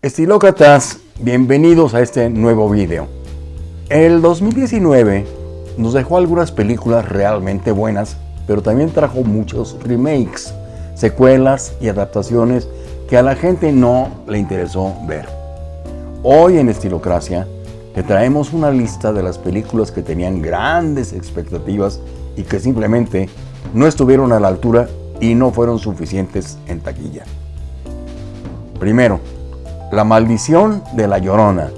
Estilócratas, bienvenidos a este nuevo video. El 2019 nos dejó algunas películas realmente buenas, pero también trajo muchos remakes, secuelas y adaptaciones que a la gente no le interesó ver. Hoy en Estilocracia te traemos una lista de las películas que tenían grandes expectativas y que simplemente no estuvieron a la altura y no fueron suficientes en taquilla. Primero, la maldición de La Llorona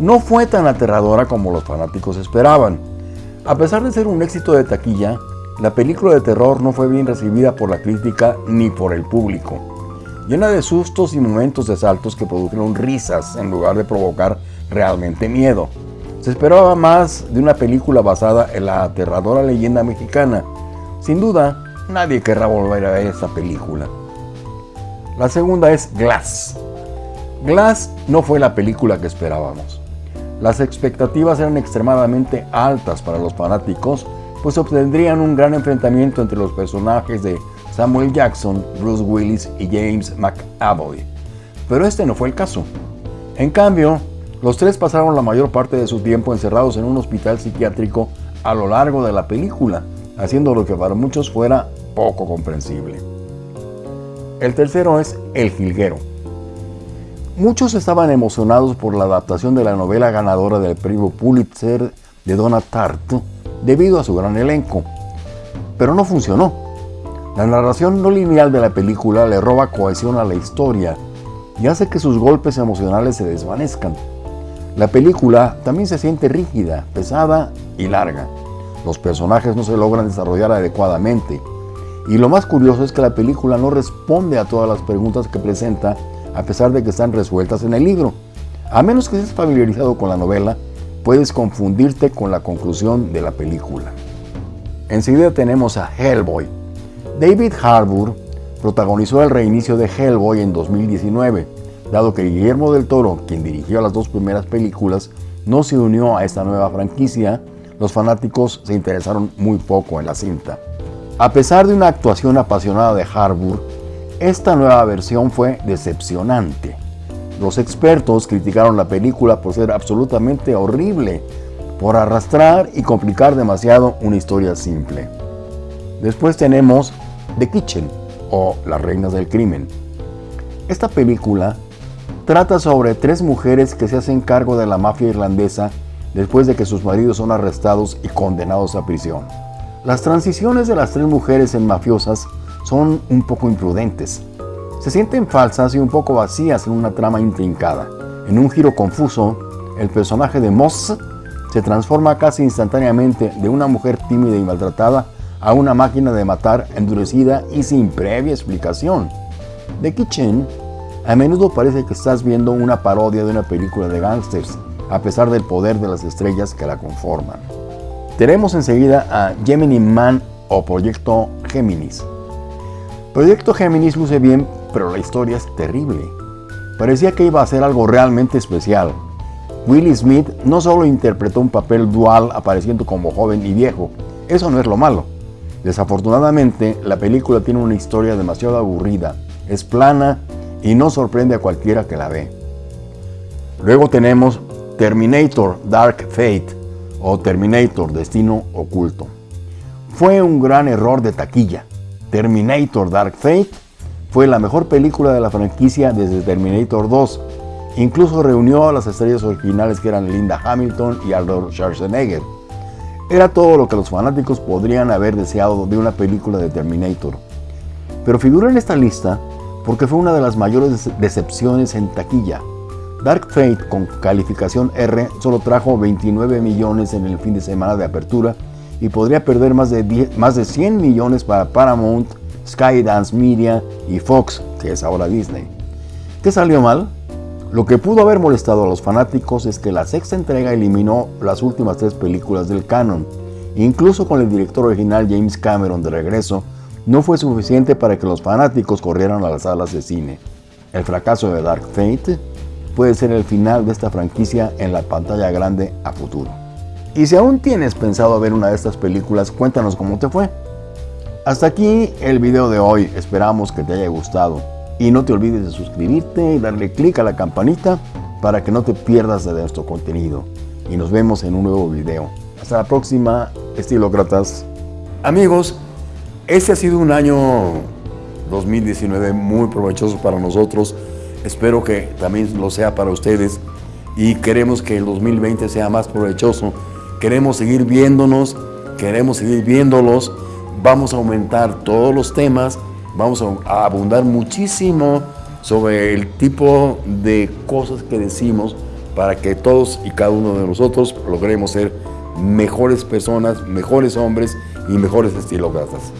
no fue tan aterradora como los fanáticos esperaban. A pesar de ser un éxito de taquilla, la película de terror no fue bien recibida por la crítica ni por el público. Llena de sustos y momentos de saltos que produjeron risas en lugar de provocar realmente miedo. Se esperaba más de una película basada en la aterradora leyenda mexicana. Sin duda, nadie querrá volver a ver esta película. La segunda es Glass. Glass no fue la película que esperábamos. Las expectativas eran extremadamente altas para los fanáticos, pues obtendrían un gran enfrentamiento entre los personajes de Samuel Jackson, Bruce Willis y James McAvoy. Pero este no fue el caso. En cambio, los tres pasaron la mayor parte de su tiempo encerrados en un hospital psiquiátrico a lo largo de la película, haciendo lo que para muchos fuera poco comprensible. El tercero es El Jilguero. Muchos estaban emocionados por la adaptación de la novela ganadora del premio Pulitzer de Donna Tartt debido a su gran elenco, pero no funcionó. La narración no lineal de la película le roba cohesión a la historia y hace que sus golpes emocionales se desvanezcan. La película también se siente rígida, pesada y larga. Los personajes no se logran desarrollar adecuadamente. Y lo más curioso es que la película no responde a todas las preguntas que presenta a pesar de que están resueltas en el libro. A menos que estés familiarizado con la novela, puedes confundirte con la conclusión de la película. Enseguida tenemos a Hellboy. David Harbour protagonizó el reinicio de Hellboy en 2019, dado que Guillermo del Toro, quien dirigió las dos primeras películas, no se unió a esta nueva franquicia, los fanáticos se interesaron muy poco en la cinta. A pesar de una actuación apasionada de Harbour, esta nueva versión fue decepcionante. Los expertos criticaron la película por ser absolutamente horrible, por arrastrar y complicar demasiado una historia simple. Después tenemos The Kitchen o Las Reinas del Crimen. Esta película trata sobre tres mujeres que se hacen cargo de la mafia irlandesa después de que sus maridos son arrestados y condenados a prisión. Las transiciones de las tres mujeres en mafiosas son un poco imprudentes. Se sienten falsas y un poco vacías en una trama intrincada. En un giro confuso, el personaje de Moss se transforma casi instantáneamente de una mujer tímida y maltratada a una máquina de matar endurecida y sin previa explicación. The Kitchen a menudo parece que estás viendo una parodia de una película de gángsters, a pesar del poder de las estrellas que la conforman. Tenemos enseguida a Gemini Man o Proyecto Géminis, Proyecto Géminis luce bien, pero la historia es terrible. Parecía que iba a ser algo realmente especial. Willie Smith no solo interpretó un papel dual apareciendo como joven y viejo, eso no es lo malo. Desafortunadamente, la película tiene una historia demasiado aburrida, es plana y no sorprende a cualquiera que la ve. Luego tenemos Terminator Dark Fate o Terminator Destino Oculto. Fue un gran error de taquilla. Terminator Dark Fate fue la mejor película de la franquicia desde Terminator 2. Incluso reunió a las estrellas originales que eran Linda Hamilton y Arnold Schwarzenegger. Era todo lo que los fanáticos podrían haber deseado de una película de Terminator. Pero figura en esta lista porque fue una de las mayores decepciones en taquilla. Dark Fate con calificación R solo trajo 29 millones en el fin de semana de apertura y podría perder más de, más de 100 millones para Paramount, Skydance Media y Fox, que es ahora Disney. ¿Qué salió mal? Lo que pudo haber molestado a los fanáticos es que la sexta entrega eliminó las últimas tres películas del canon. Incluso con el director original James Cameron de regreso, no fue suficiente para que los fanáticos corrieran a las salas de cine. El fracaso de Dark Fate puede ser el final de esta franquicia en la pantalla grande a futuro. Y si aún tienes pensado ver una de estas películas, cuéntanos cómo te fue. Hasta aquí el video de hoy, esperamos que te haya gustado. Y no te olvides de suscribirte y darle clic a la campanita para que no te pierdas de nuestro contenido. Y nos vemos en un nuevo video. Hasta la próxima, estilócratas. Amigos, este ha sido un año 2019 muy provechoso para nosotros. Espero que también lo sea para ustedes. Y queremos que el 2020 sea más provechoso. Queremos seguir viéndonos, queremos seguir viéndolos. Vamos a aumentar todos los temas vamos a abundar muchísimo sobre el tipo de cosas que decimos para que todos y cada uno de nosotros logremos ser mejores personas, mejores hombres y mejores estilócratas.